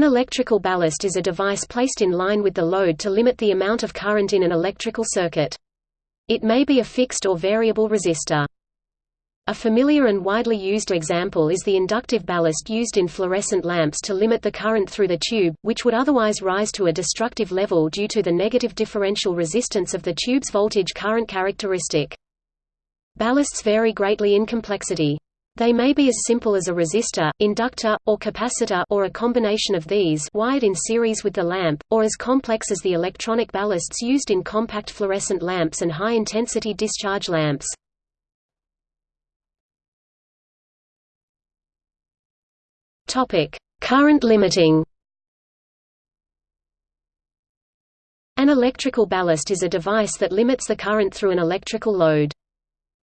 An electrical ballast is a device placed in line with the load to limit the amount of current in an electrical circuit. It may be a fixed or variable resistor. A familiar and widely used example is the inductive ballast used in fluorescent lamps to limit the current through the tube, which would otherwise rise to a destructive level due to the negative differential resistance of the tube's voltage-current characteristic. Ballasts vary greatly in complexity. They may be as simple as a resistor, inductor, or capacitor or a combination of these wired in series with the lamp, or as complex as the electronic ballasts used in compact fluorescent lamps and high-intensity discharge lamps. Current limiting An electrical ballast is a device that limits the current through an electrical load.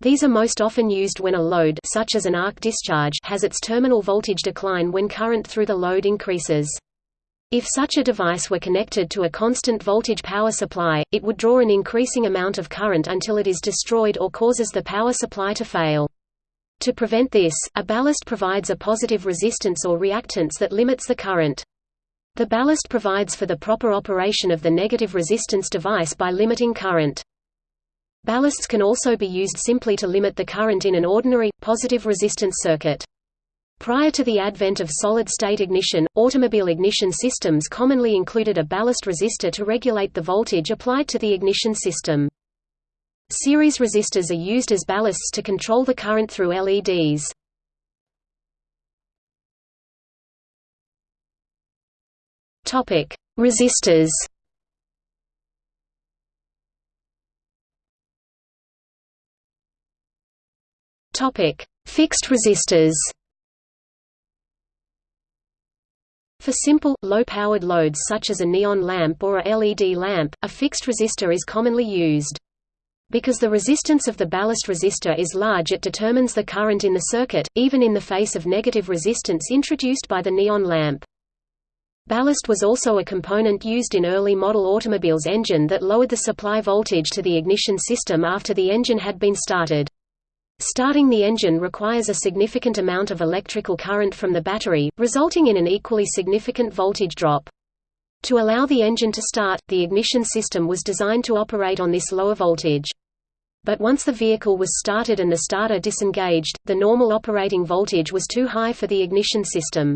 These are most often used when a load such as an arc discharge has its terminal voltage decline when current through the load increases. If such a device were connected to a constant voltage power supply, it would draw an increasing amount of current until it is destroyed or causes the power supply to fail. To prevent this, a ballast provides a positive resistance or reactance that limits the current. The ballast provides for the proper operation of the negative resistance device by limiting current. Ballasts can also be used simply to limit the current in an ordinary, positive resistance circuit. Prior to the advent of solid-state ignition, automobile ignition systems commonly included a ballast resistor to regulate the voltage applied to the ignition system. Series resistors are used as ballasts to control the current through LEDs. Resistors Topic: Fixed resistors. For simple, low-powered loads such as a neon lamp or a LED lamp, a fixed resistor is commonly used. Because the resistance of the ballast resistor is large it determines the current in the circuit, even in the face of negative resistance introduced by the neon lamp. Ballast was also a component used in early model automobiles engine that lowered the supply voltage to the ignition system after the engine had been started. Starting the engine requires a significant amount of electrical current from the battery, resulting in an equally significant voltage drop. To allow the engine to start, the ignition system was designed to operate on this lower voltage. But once the vehicle was started and the starter disengaged, the normal operating voltage was too high for the ignition system.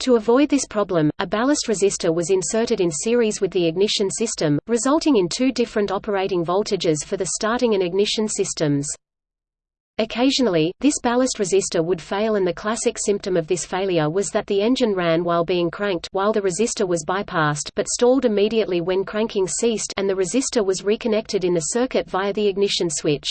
To avoid this problem, a ballast resistor was inserted in series with the ignition system, resulting in two different operating voltages for the starting and ignition systems. Occasionally, this ballast resistor would fail and the classic symptom of this failure was that the engine ran while being cranked while the resistor was bypassed but stalled immediately when cranking ceased and the resistor was reconnected in the circuit via the ignition switch.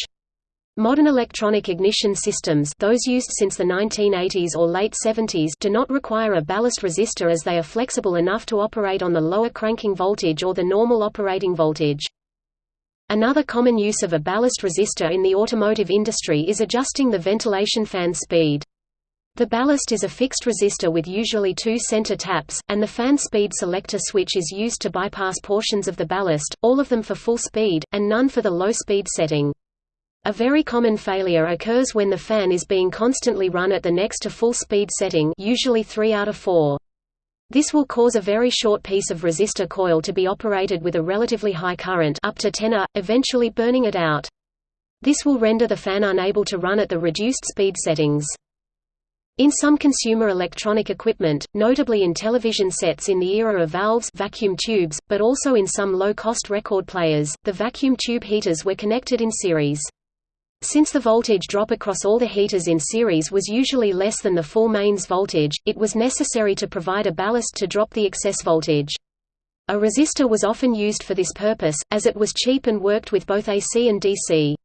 Modern electronic ignition systems those used since the 1980s or late 70s do not require a ballast resistor as they are flexible enough to operate on the lower cranking voltage or the normal operating voltage. Another common use of a ballast resistor in the automotive industry is adjusting the ventilation fan speed. The ballast is a fixed resistor with usually two center taps, and the fan speed selector switch is used to bypass portions of the ballast, all of them for full speed, and none for the low speed setting. A very common failure occurs when the fan is being constantly run at the next to full speed setting usually 3 out of 4. This will cause a very short piece of resistor coil to be operated with a relatively high current up to 10 A, eventually burning it out. This will render the fan unable to run at the reduced speed settings. In some consumer electronic equipment, notably in television sets in the era of valves vacuum tubes, but also in some low-cost record players, the vacuum tube heaters were connected in series. Since the voltage drop across all the heaters in series was usually less than the full mains voltage, it was necessary to provide a ballast to drop the excess voltage. A resistor was often used for this purpose, as it was cheap and worked with both AC and DC.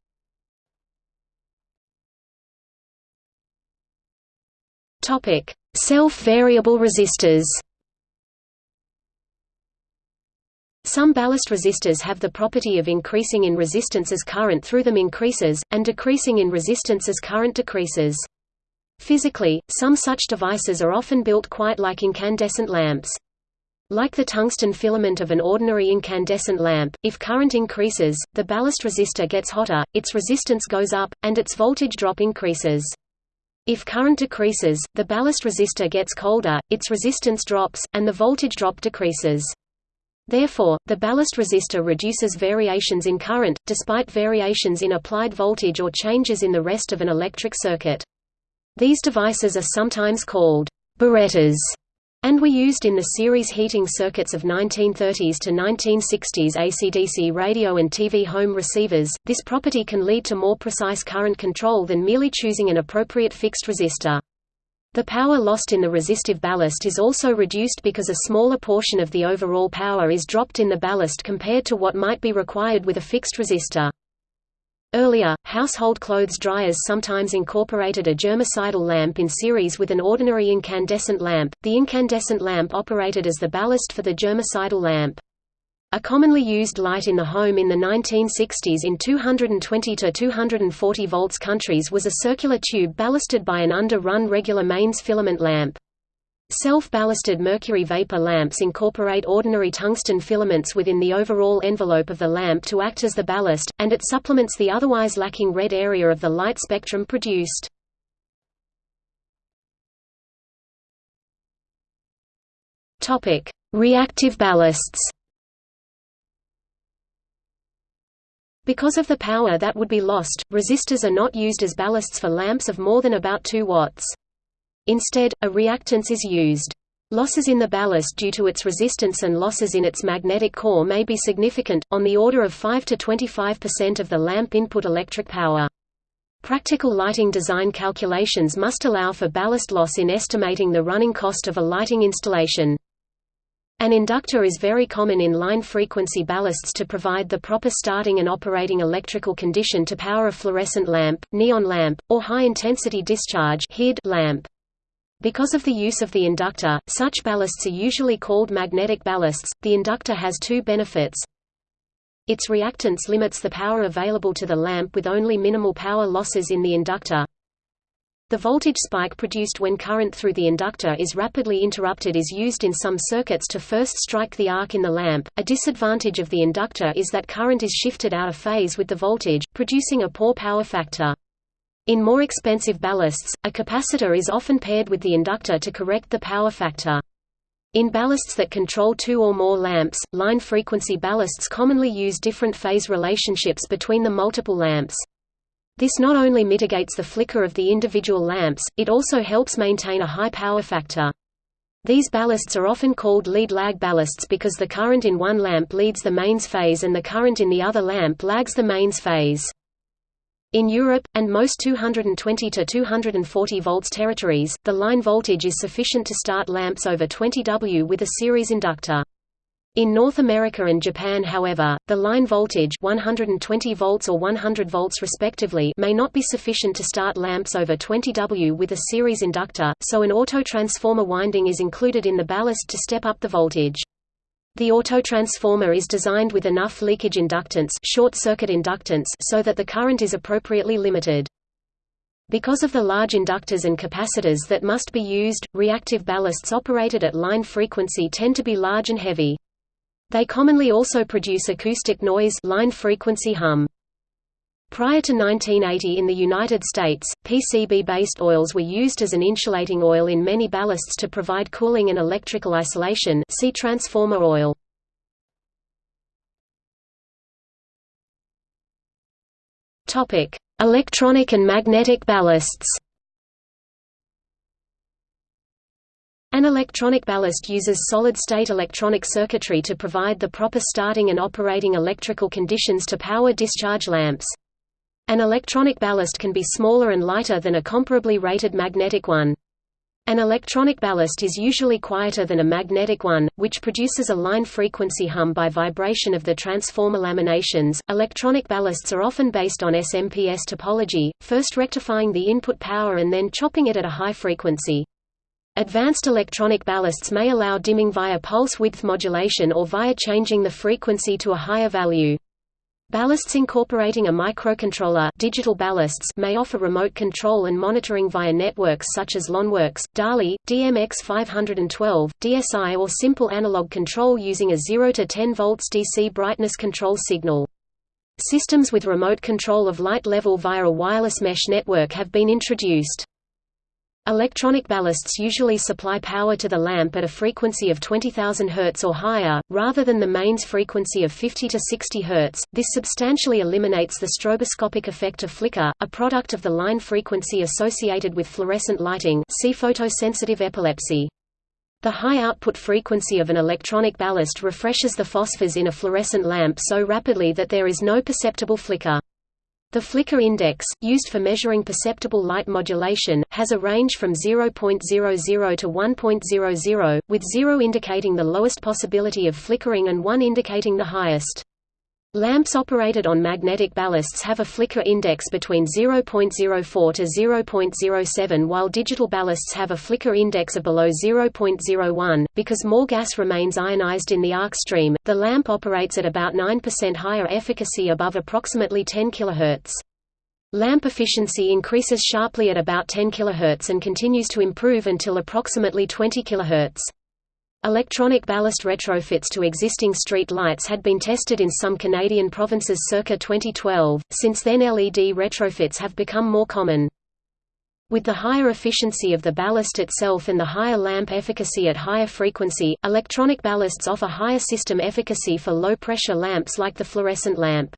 Self-variable resistors Some ballast resistors have the property of increasing in resistance as current through them increases, and decreasing in resistance as current decreases. Physically, some such devices are often built quite like incandescent lamps. Like the tungsten filament of an ordinary incandescent lamp, if current increases, the ballast resistor gets hotter, its resistance goes up, and its voltage drop increases. If current decreases, the ballast resistor gets colder, its resistance drops, and the voltage drop decreases. Therefore, the ballast resistor reduces variations in current, despite variations in applied voltage or changes in the rest of an electric circuit. These devices are sometimes called barretters and were used in the series heating circuits of 1930s to 1960s AC/DC radio and TV home receivers. This property can lead to more precise current control than merely choosing an appropriate fixed resistor. The power lost in the resistive ballast is also reduced because a smaller portion of the overall power is dropped in the ballast compared to what might be required with a fixed resistor. Earlier, household clothes dryers sometimes incorporated a germicidal lamp in series with an ordinary incandescent lamp. The incandescent lamp operated as the ballast for the germicidal lamp. A commonly used light in the home in the 1960s in 220 to 240 volts countries was a circular tube ballasted by an under-run regular mains filament lamp. Self-ballasted mercury vapor lamps incorporate ordinary tungsten filaments within the overall envelope of the lamp to act as the ballast, and it supplements the otherwise lacking red area of the light spectrum produced. Reactive ballasts Because of the power that would be lost, resistors are not used as ballasts for lamps of more than about 2 watts. Instead, a reactance is used. Losses in the ballast due to its resistance and losses in its magnetic core may be significant, on the order of 5 to 25% of the lamp input electric power. Practical lighting design calculations must allow for ballast loss in estimating the running cost of a lighting installation. An inductor is very common in line frequency ballasts to provide the proper starting and operating electrical condition to power a fluorescent lamp, neon lamp, or high-intensity discharge lamp. Because of the use of the inductor, such ballasts are usually called magnetic ballasts. The inductor has two benefits. Its reactance limits the power available to the lamp with only minimal power losses in the inductor. The voltage spike produced when current through the inductor is rapidly interrupted is used in some circuits to first strike the arc in the lamp. A disadvantage of the inductor is that current is shifted out of phase with the voltage, producing a poor power factor. In more expensive ballasts, a capacitor is often paired with the inductor to correct the power factor. In ballasts that control two or more lamps, line frequency ballasts commonly use different phase relationships between the multiple lamps. This not only mitigates the flicker of the individual lamps, it also helps maintain a high power factor. These ballasts are often called lead-lag ballasts because the current in one lamp leads the mains phase and the current in the other lamp lags the mains phase. In Europe, and most 220 to 240 volts territories, the line voltage is sufficient to start lamps over 20 W with a series inductor. In North America and Japan however, the line voltage 120 volts or 100 volts respectively may not be sufficient to start lamps over 20 W with a series inductor, so an autotransformer winding is included in the ballast to step up the voltage. The autotransformer is designed with enough leakage inductance, short circuit inductance so that the current is appropriately limited. Because of the large inductors and capacitors that must be used, reactive ballasts operated at line frequency tend to be large and heavy. They commonly also produce acoustic noise line frequency hum. Prior to 1980 in the United States, PCB-based oils were used as an insulating oil in many ballasts to provide cooling and electrical isolation see transformer oil. Electronic and magnetic ballasts An electronic ballast uses solid-state electronic circuitry to provide the proper starting and operating electrical conditions to power discharge lamps. An electronic ballast can be smaller and lighter than a comparably rated magnetic one. An electronic ballast is usually quieter than a magnetic one, which produces a line frequency hum by vibration of the transformer laminations. Electronic ballasts are often based on SMPS topology, first rectifying the input power and then chopping it at a high frequency. Advanced electronic ballasts may allow dimming via pulse width modulation or via changing the frequency to a higher value. Ballasts incorporating a microcontroller digital ballasts may offer remote control and monitoring via networks such as LonWorks, DALI, DMX512, DSI or simple analog control using a 0 to 10 volts DC brightness control signal. Systems with remote control of light level via a wireless mesh network have been introduced. Electronic ballasts usually supply power to the lamp at a frequency of 20,000 Hz or higher, rather than the mains frequency of 50 to 60 Hz. This substantially eliminates the stroboscopic effect of flicker, a product of the line frequency associated with fluorescent lighting see photosensitive epilepsy. The high output frequency of an electronic ballast refreshes the phosphors in a fluorescent lamp so rapidly that there is no perceptible flicker. The flicker index, used for measuring perceptible light modulation, has a range from 0.00 to 1.00, with 0 indicating the lowest possibility of flickering and 1 indicating the highest. Lamps operated on magnetic ballasts have a flicker index between 0.04 to 0.07 while digital ballasts have a flicker index of below 0.01. Because more gas remains ionized in the arc stream, the lamp operates at about 9% higher efficacy above approximately 10 kHz. Lamp efficiency increases sharply at about 10 kHz and continues to improve until approximately 20 kHz. Electronic ballast retrofits to existing street lights had been tested in some Canadian provinces circa 2012, since then LED retrofits have become more common. With the higher efficiency of the ballast itself and the higher lamp efficacy at higher frequency, electronic ballasts offer higher system efficacy for low-pressure lamps like the fluorescent lamp.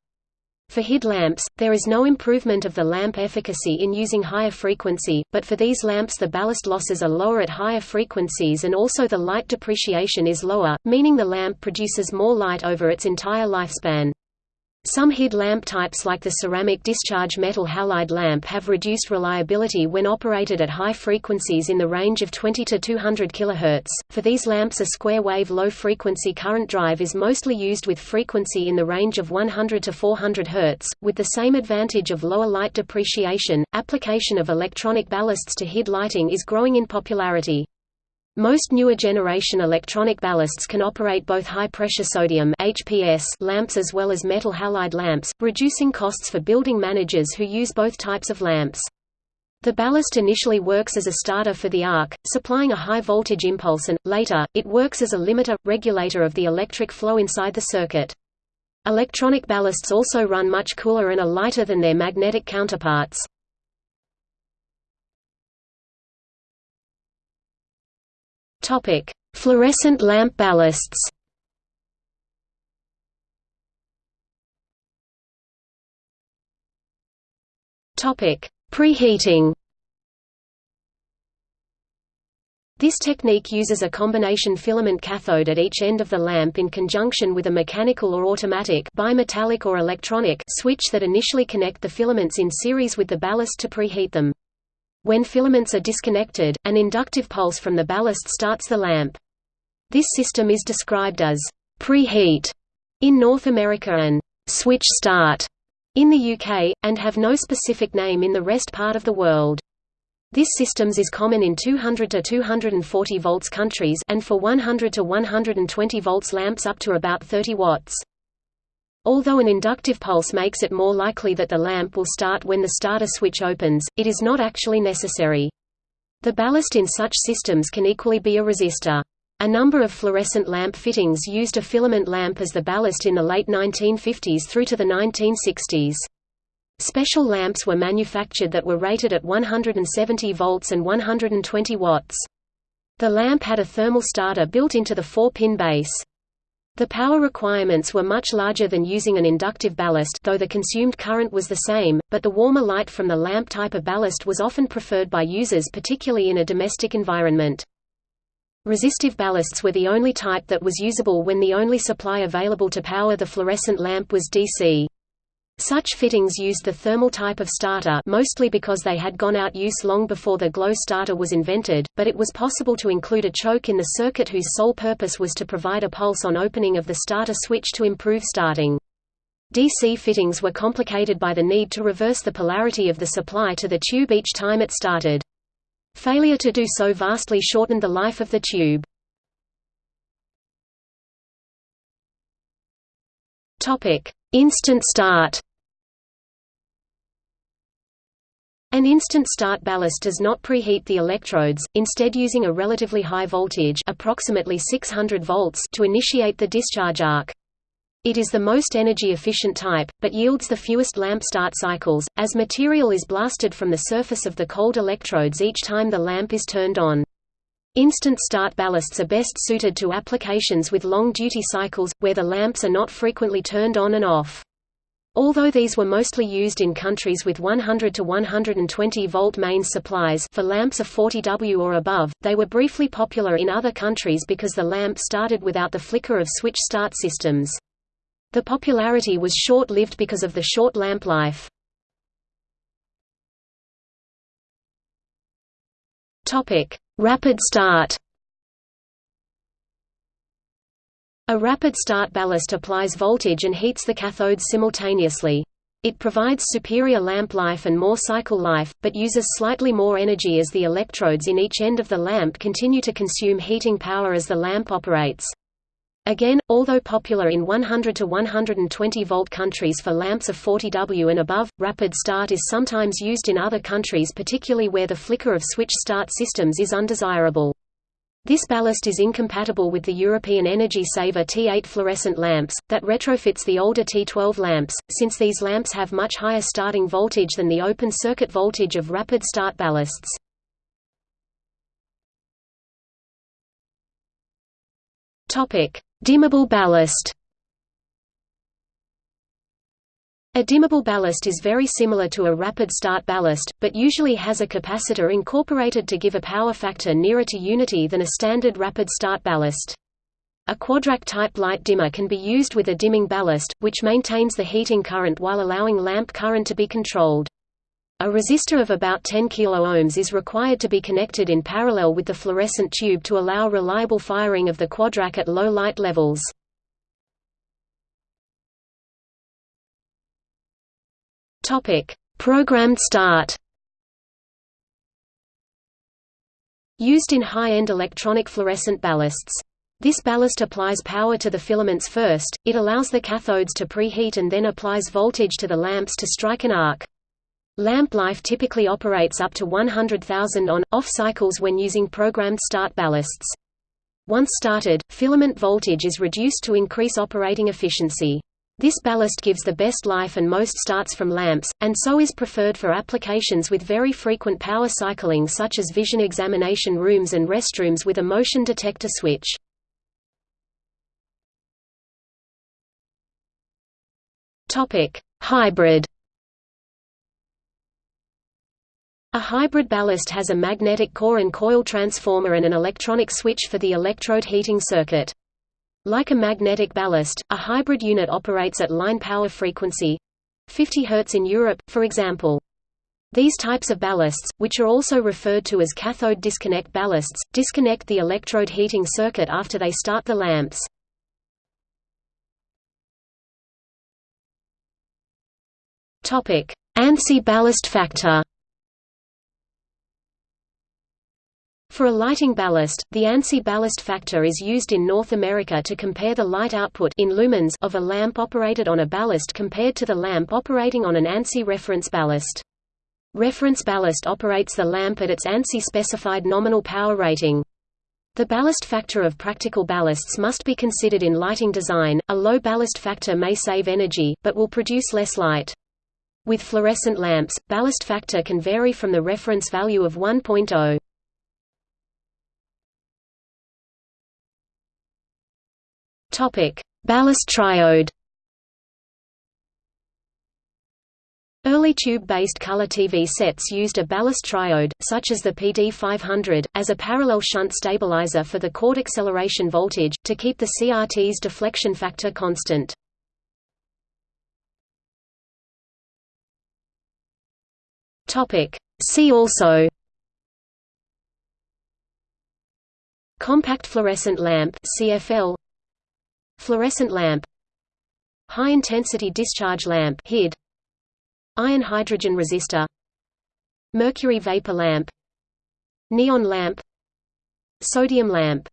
For HID lamps, there is no improvement of the lamp efficacy in using higher frequency, but for these lamps the ballast losses are lower at higher frequencies and also the light depreciation is lower, meaning the lamp produces more light over its entire lifespan. Some HID lamp types like the ceramic discharge metal halide lamp have reduced reliability when operated at high frequencies in the range of 20 to 200 kHz. For these lamps a square wave low frequency current drive is mostly used with frequency in the range of 100 to 400 Hz, with the same advantage of lower light depreciation. Application of electronic ballasts to HID lighting is growing in popularity. Most newer generation electronic ballasts can operate both high-pressure sodium HPS lamps as well as metal halide lamps, reducing costs for building managers who use both types of lamps. The ballast initially works as a starter for the arc, supplying a high-voltage impulse and, later, it works as a limiter, regulator of the electric flow inside the circuit. Electronic ballasts also run much cooler and are lighter than their magnetic counterparts. Topic: Fluorescent lamp ballasts. Topic: Preheating. This technique uses a combination filament cathode at each end of the lamp in conjunction with a mechanical or automatic bimetallic or electronic switch that initially connect the filaments in series with the ballast to preheat them. When filaments are disconnected, an inductive pulse from the ballast starts the lamp. This system is described as preheat in North America and switch start in the UK, and have no specific name in the rest part of the world. This systems is common in 200 to 240 volts countries and for 100 to 120 volts lamps up to about 30 watts. Although an inductive pulse makes it more likely that the lamp will start when the starter switch opens, it is not actually necessary. The ballast in such systems can equally be a resistor. A number of fluorescent lamp fittings used a filament lamp as the ballast in the late 1950s through to the 1960s. Special lamps were manufactured that were rated at 170 volts and 120 watts. The lamp had a thermal starter built into the 4-pin base. The power requirements were much larger than using an inductive ballast though the consumed current was the same, but the warmer light from the lamp type of ballast was often preferred by users particularly in a domestic environment. Resistive ballasts were the only type that was usable when the only supply available to power the fluorescent lamp was DC. Such fittings used the thermal type of starter mostly because they had gone out use long before the glow starter was invented, but it was possible to include a choke in the circuit whose sole purpose was to provide a pulse on opening of the starter switch to improve starting. DC fittings were complicated by the need to reverse the polarity of the supply to the tube each time it started. Failure to do so vastly shortened the life of the tube. Instant start An instant start ballast does not preheat the electrodes, instead using a relatively high voltage approximately 600 volts to initiate the discharge arc. It is the most energy-efficient type, but yields the fewest lamp start cycles, as material is blasted from the surface of the cold electrodes each time the lamp is turned on. Instant start ballasts are best suited to applications with long duty cycles, where the lamps are not frequently turned on and off. Although these were mostly used in countries with 100 to 120 volt mains supplies for lamps of 40 W or above, they were briefly popular in other countries because the lamp started without the flicker of switch start systems. The popularity was short-lived because of the short lamp life. Topic: Rapid start. A rapid start ballast applies voltage and heats the cathodes simultaneously. It provides superior lamp life and more cycle life, but uses slightly more energy as the electrodes in each end of the lamp continue to consume heating power as the lamp operates. Again, although popular in 100 to 120 volt countries for lamps of 40 W and above, rapid start is sometimes used in other countries particularly where the flicker of switch start systems is undesirable. This ballast is incompatible with the European Energy Saver T8 fluorescent lamps, that retrofits the older T12 lamps, since these lamps have much higher starting voltage than the open circuit voltage of rapid start ballasts. Topic: Dimmable ballast A dimmable ballast is very similar to a rapid start ballast, but usually has a capacitor incorporated to give a power factor nearer to unity than a standard rapid start ballast. A Quadrac-type light dimmer can be used with a dimming ballast, which maintains the heating current while allowing lamp current to be controlled. A resistor of about 10 kΩ is required to be connected in parallel with the fluorescent tube to allow reliable firing of the Quadrac at low light levels. Programmed start Used in high-end electronic fluorescent ballasts. This ballast applies power to the filaments first, it allows the cathodes to preheat and then applies voltage to the lamps to strike an arc. Lamp life typically operates up to 100,000 on-off cycles when using programmed start ballasts. Once started, filament voltage is reduced to increase operating efficiency. This ballast gives the best life and most starts from lamps, and so is preferred for applications with very frequent power cycling such as vision examination rooms and restrooms with a motion detector switch. Hybrid A hybrid ballast has a magnetic core and coil transformer and an electronic switch for the electrode heating circuit. Like a magnetic ballast, a hybrid unit operates at line power frequency 50 Hz in Europe, for example. These types of ballasts, which are also referred to as cathode disconnect ballasts, disconnect the electrode heating circuit after they start the lamps. ANSI ballast factor For a lighting ballast, the ANSI ballast factor is used in North America to compare the light output in lumens of a lamp operated on a ballast compared to the lamp operating on an ANSI reference ballast. Reference ballast operates the lamp at its ANSI specified nominal power rating. The ballast factor of practical ballasts must be considered in lighting design. A low ballast factor may save energy, but will produce less light. With fluorescent lamps, ballast factor can vary from the reference value of 1.0. Ballast triode. Early tube-based color TV sets used a ballast triode, such as the PD500, as a parallel shunt stabilizer for the chord acceleration voltage, to keep the CRT's deflection factor constant. See also Compact fluorescent lamp CFL Fluorescent lamp High-intensity discharge lamp HID Iron hydrogen resistor Mercury vapor lamp Neon lamp Sodium lamp